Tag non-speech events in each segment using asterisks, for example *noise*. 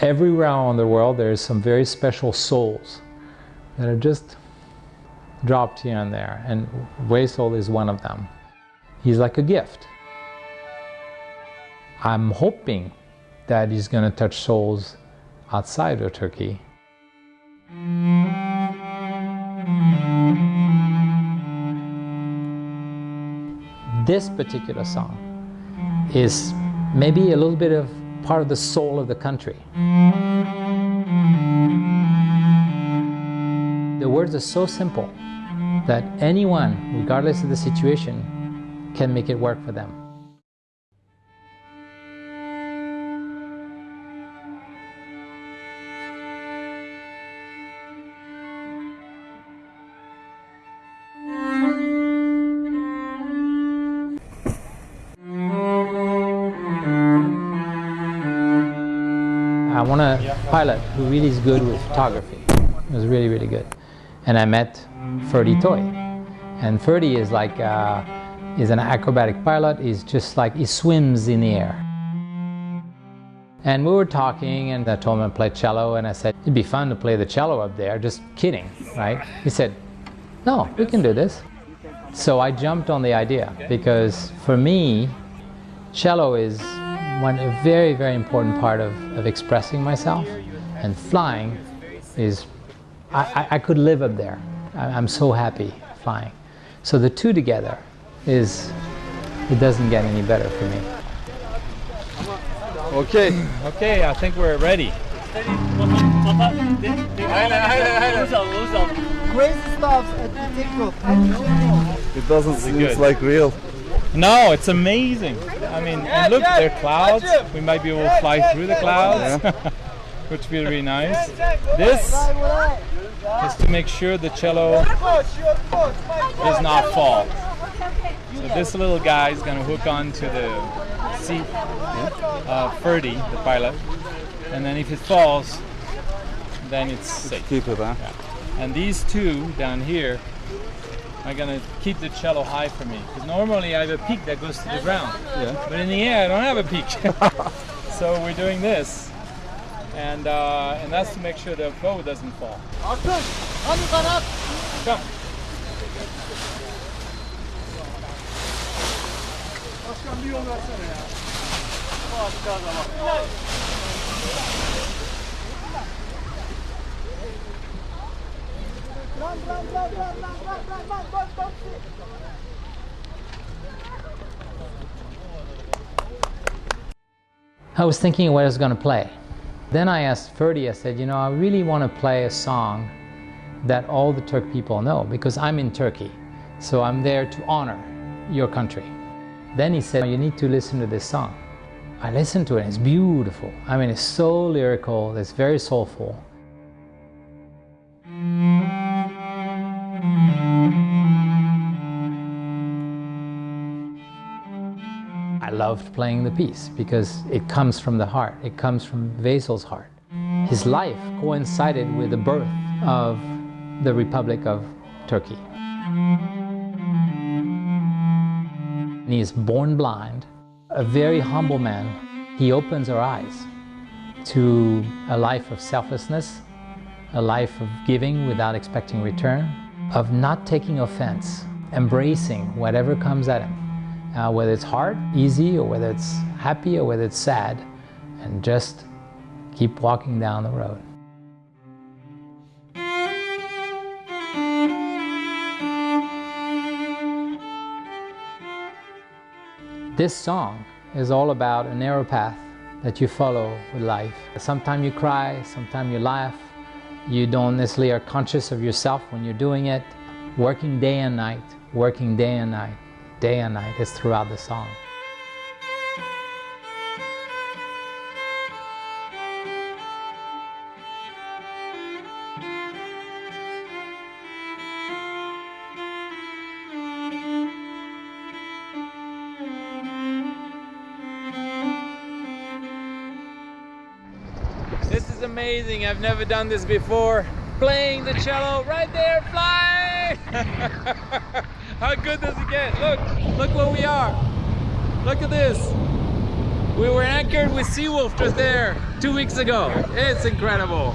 Everywhere around the world, there's some very special souls that are just dropped here and there, and Veysel is one of them. He's like a gift. I'm hoping that he's going to touch souls outside of Turkey. This particular song is maybe a little bit of part of the soul of the country. The words are so simple that anyone, regardless of the situation, can make it work for them. I want a pilot who really is good with photography. It was really, really good. And I met Ferdy Toy. And Ferdy is like, uh, is an acrobatic pilot. He's just like, he swims in the air. And we were talking and I told him to play cello and I said, it'd be fun to play the cello up there, just kidding, right? He said, no, we can do this. So I jumped on the idea because for me, cello is one a very, very important part of, of expressing myself. And flying is, I, I, I could live up there. I, I'm so happy flying. So the two together is, it doesn't get any better for me. Okay. Okay, I think we're ready. Crazy stuff at the TikTok. It doesn't seem like real. No, it's amazing. I mean, and look, there are clouds. We might be able to fly through the clouds, *laughs* which would be really nice. This is to make sure the cello does not fall. So this little guy is going to hook onto the seat of uh, Ferdy, the pilot, and then if it falls, then it's safe. Keep it, huh? And these two down here are gonna keep the cello high for me. Because normally I have a peak that goes to the ground. Yeah. But in the air I don't have a peak. *laughs* so we're doing this. And uh, and that's to make sure the bow doesn't fall. Akın, hadi kanat. Come. Başkan bir yol versene ya. Run, I was thinking what I was going to play. Then I asked Ferdy, I said, you know, I really want to play a song that all the Turk people know because I'm in Turkey. So I'm there to honor your country. Then he said, you need to listen to this song. I listened to it, it's beautiful. I mean, it's so lyrical, it's very soulful. I loved playing the piece because it comes from the heart, it comes from Veysel's heart. His life coincided with the birth of the Republic of Turkey. And he is born blind, a very humble man. He opens our eyes to a life of selflessness, a life of giving without expecting return, of not taking offense, embracing whatever comes at him, uh, whether it's hard, easy, or whether it's happy, or whether it's sad, and just keep walking down the road. This song is all about a narrow path that you follow with life. Sometimes you cry, sometimes you laugh. You don't necessarily are conscious of yourself when you're doing it. Working day and night, working day and night, day and night is throughout the song. This is amazing. I've never done this before. Playing the cello right there, flying! *laughs* How good does it get? Look, look where we are. Look at this. We were anchored with Seawolf just there two weeks ago. It's incredible.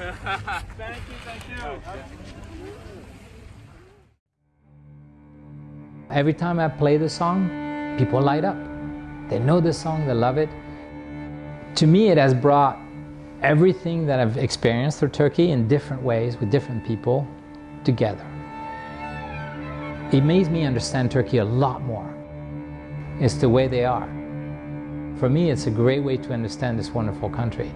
Thank you, thank you. Every time I play the song, people light up. They know the song, they love it. To me, it has brought everything that I've experienced through Turkey in different ways with different people together. It makes me understand Turkey a lot more. It's the way they are. For me, it's a great way to understand this wonderful country.